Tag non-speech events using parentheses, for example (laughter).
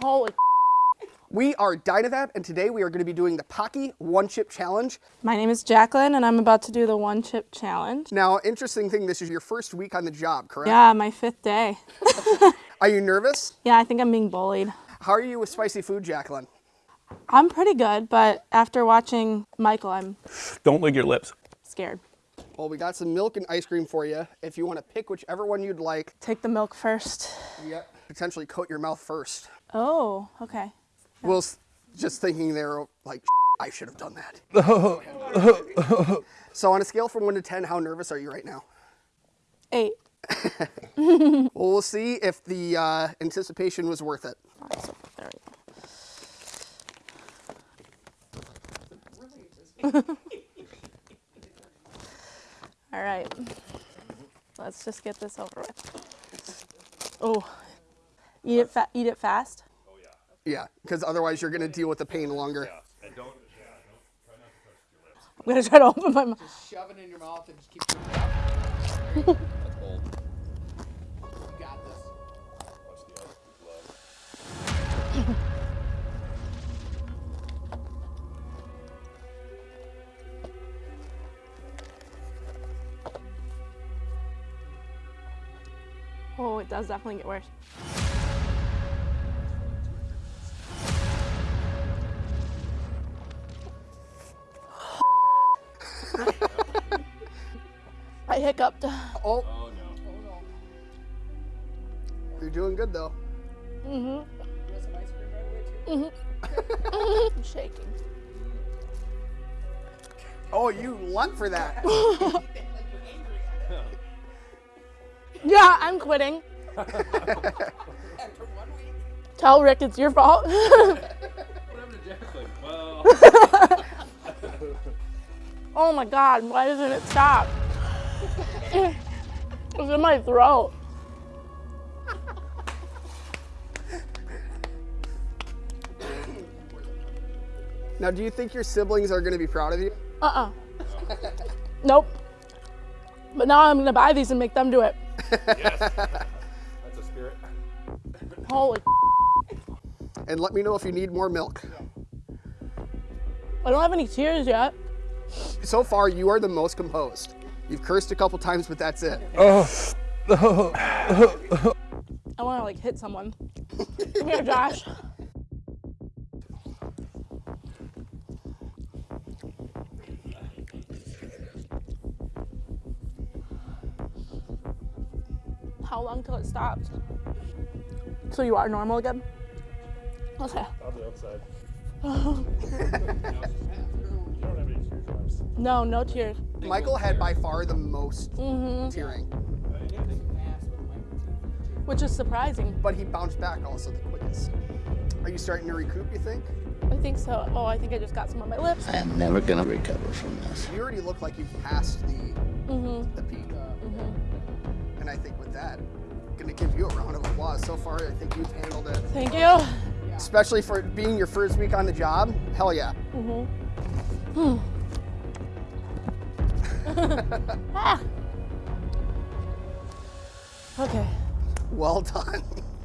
Holy. We are Dynavap, and today we are going to be doing the Paqui One Chip Challenge. My name is Jacqueline, and I'm about to do the one chip challenge. Now, interesting thing, this is your first week on the job, correct? Yeah, my fifth day. (laughs) Are you nervous? Yeah, I think I'm being bullied. How are you with spicy food, Jacqueline? I'm pretty good, but after watching Michael, I'm Don't lick your lips. scared. Well, we got some milk and ice cream for you. If you want to pick whichever one you'd like, Take the milk first. yep. Potentially coat your mouth first. Oh, okay. Well, s- just thinking there, like, (laughs) I should have done that. (laughs) so, on a scale from 1 to 10, how nervous are you right now? Eight. Well, (laughs) we'll see if the uh, anticipation was worth it. There we go. All right. Let's just get this over with. Oh, eat it, fa- eat it fast. Oh yeah, Yeah, because otherwise you're going to deal with the pain longer. Yeah, And don't. I'm gonna try to open my mouth. Just shove it in your mouth and just keep doing it. You got this. Oh, it does definitely get worse. I hiccuped. Oh. no! You're doing good though. Mhm. Mhm. (laughs) I'm shaking. Oh, you luck for that. (laughs) Yeah, I'm quitting. Tell Rick it's your fault. (laughs) oh my god, why doesn't it stop? It's in my throat. now, do you think your siblings are going to be proud of you? Uh-uh. nope. But now I'm gonna buy these and make them do it. yes. (laughs) That's a spirit. Holy And let me know if you need more milk. I don't have any tears yet. So far, you are the most composed. You've cursed a couple times, but that's it. Oh. (sighs) I wanna like hit someone. Come (laughs) here, Josh. How long till it stops? So you are normal again? Okay. On the outside. (laughs) No, no tears. Michael had by far the most Mm-hmm. tearing, Which is surprising. but he bounced back also the quickest. Are you starting to recoup, you think? I think so. Oh, I think I just got some on my lips. I am never gonna recover from this. You already look like you've passed the, Mm-hmm. the peak. And I think with that, I'm gonna give you a round of applause. So far, I think you've handled it. Thank you. Especially for being your first week on the job. Hell yeah. (laughs) Ah. Okay. Well done. (laughs)